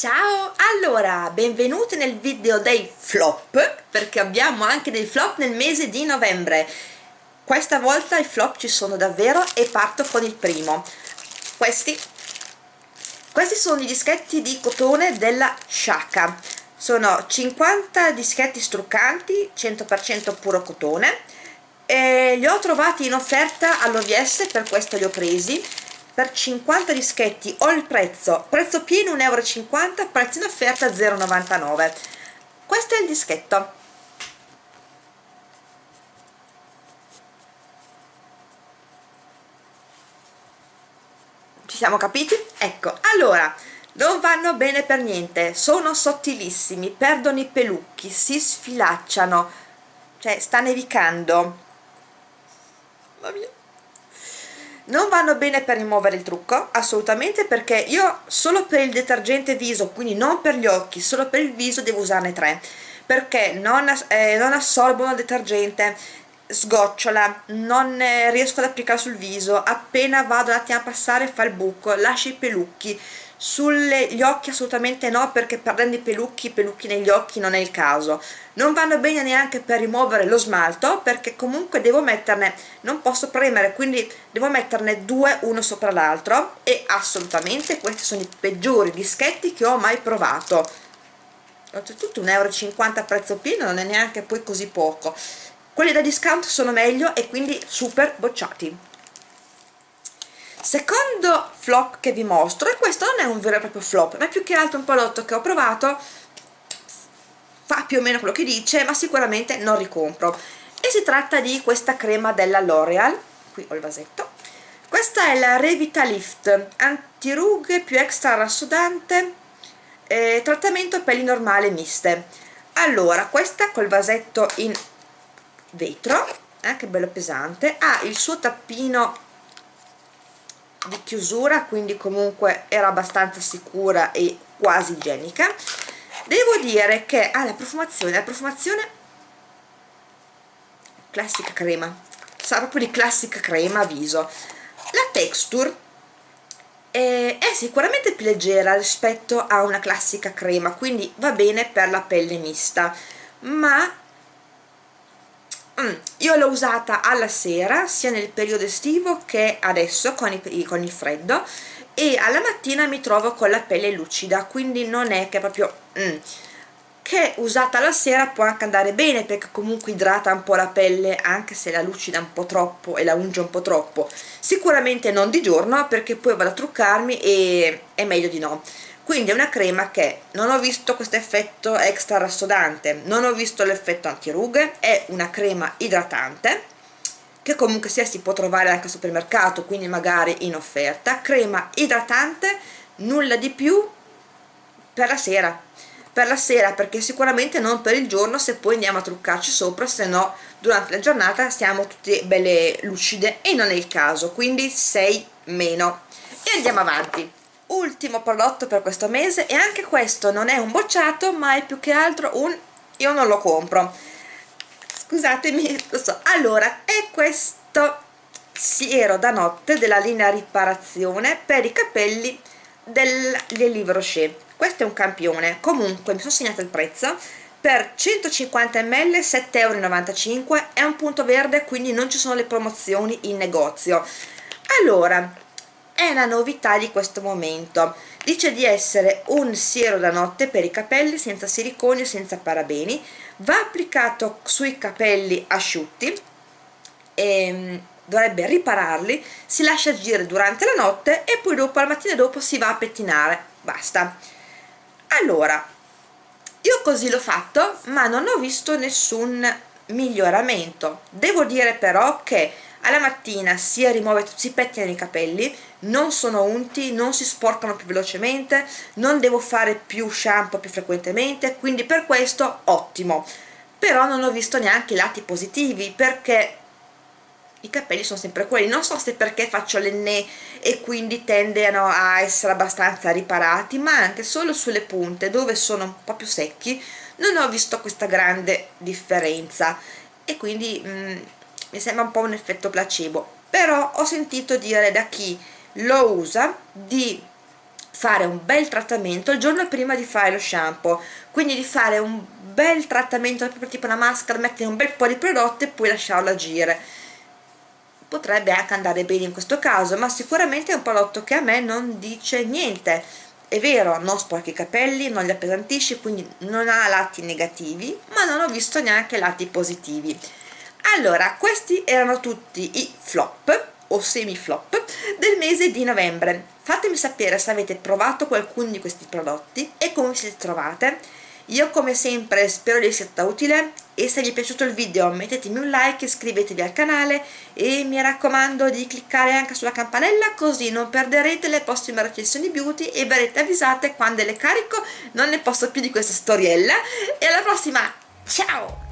Ciao! Allora, benvenuti nel video dei flop, perché abbiamo anche dei flop nel mese di novembre. Questa volta i flop ci sono davvero e parto con il primo. Questi, questi sono i dischetti di cotone della Shaka. Sono 50 dischetti struccanti, 100% puro cotone. E li ho trovati in offerta all'OVS, per questo li ho presi per 50 dischetti ho il prezzo. Prezzo pieno 1,50 euro prezzo in offerta 0,99 questo è il dischetto. Ci siamo capiti? ecco allora non vanno bene per niente sono sottilissimi perdono i pelucchi si sfilacciano cioè sta nevicando. Mamma mia non vanno bene per rimuovere il trucco assolutamente perché io solo per il detergente viso quindi non per gli occhi solo per il viso devo usarne tre. Perché non, eh, non assorbono il detergente sgocciola non eh, riesco ad applicarlo sul viso appena vado un attimo a passare fa il buco lascia i pelucchi sugli occhi assolutamente no perché perdendo i pelucchi, i pelucchi negli occhi non è il caso. Non vanno bene neanche per rimuovere lo smalto perché comunque devo metterne, non posso premere quindi devo metterne due uno sopra l'altro e assolutamente questi sono i peggiori dischetti che ho mai provato. Oltretutto 1,50 euro a prezzo pieno non è neanche poi così poco. Quelli da discount sono meglio e quindi super bocciati secondo flop che vi mostro e questo non è un vero e proprio flop ma è più che altro un prodotto che ho provato fa più o meno quello che dice ma sicuramente non ricompro. E si tratta di questa crema della L'Oreal qui ho il vasetto. Questa è la Revitalift antirughe più extra rassodante eh, trattamento pelli normale miste. Allora questa col vasetto in vetro eh, bello pesante ha il suo tappino di chiusura quindi comunque era abbastanza sicura e quasi igienica. Devo dire che ha ah, la profumazione la profumazione classica crema sa proprio di classica crema viso. La texture è, è sicuramente più leggera rispetto a una classica crema quindi va bene per la pelle mista ma Mm, io l'ho usata alla sera sia nel periodo estivo che adesso con, i, con il freddo e alla mattina mi trovo con la pelle lucida quindi non è che proprio mm, che usata la sera può anche andare bene perché comunque idrata un po' la pelle anche se la lucida un po' troppo e la unge un po' troppo. Sicuramente non di giorno perché poi vado a truccarmi e è meglio di no quindi è una crema che non ho visto questo effetto extra rassodante non ho visto l'effetto antirughe è una crema idratante che comunque sia si può trovare anche al supermercato quindi magari in offerta. Crema idratante nulla di più per la sera. Per la sera perché sicuramente non per il giorno se poi andiamo a truccarci sopra se no durante la giornata stiamo tutte belle lucide e non è il caso quindi 6 meno. E andiamo avanti ultimo prodotto per questo mese e anche questo non è un bocciato ma è più che altro un io non lo compro. Scusatemi allora è questo siero da notte della linea riparazione per i capelli dell'Elive Rocher questo è un campione. Comunque mi sono segnato il prezzo. Per 150 ml 7,95 euro è un punto verde quindi non ci sono le promozioni in negozio. Allora è una novità di questo momento. Dice di essere un siero da notte per i capelli senza siliconi e senza parabeni. Va applicato sui capelli asciutti e mm, dovrebbe ripararli si lascia agire durante la notte e poi dopo al mattino dopo si va a pettinare. Basta. Allora io così l'ho fatto ma non ho visto nessun miglioramento. Devo dire però che alla mattina si rimuove, si pettinano i capelli non sono unti, non si sporcano più velocemente non devo fare più shampoo più frequentemente quindi per questo ottimo. Però non ho visto neanche i lati positivi perché i capelli sono sempre quelli. Non so se perché faccio l'enne e quindi tendono a essere abbastanza riparati ma anche solo sulle punte dove sono un po' più secchi non ho visto questa grande differenza. E quindi mm, mi sembra un po' un effetto placebo però ho sentito dire da chi lo usa di fare un bel trattamento il giorno prima di fare lo shampoo quindi di fare un bel trattamento tipo una maschera mettere un bel po' di prodotto e poi lasciarlo agire. Potrebbe anche andare bene in questo caso ma sicuramente è un prodotto che a me non dice niente. È vero non sporchi i capelli non li appesantisce quindi non ha lati negativi ma non ho visto neanche lati positivi allora questi erano tutti i flop o semi flop del mese di novembre. Fatemi sapere se avete provato qualcuno di questi prodotti e come siete trovate. Io come sempre spero di essere stata utile e se vi è piaciuto il video mettetemi un like, iscrivetevi al canale e mi raccomando di cliccare anche sulla campanella così non perderete le prossime recensioni beauty e verrete avvisate quando le carico, non ne posso più di questa storiella. E alla prossima, ciao!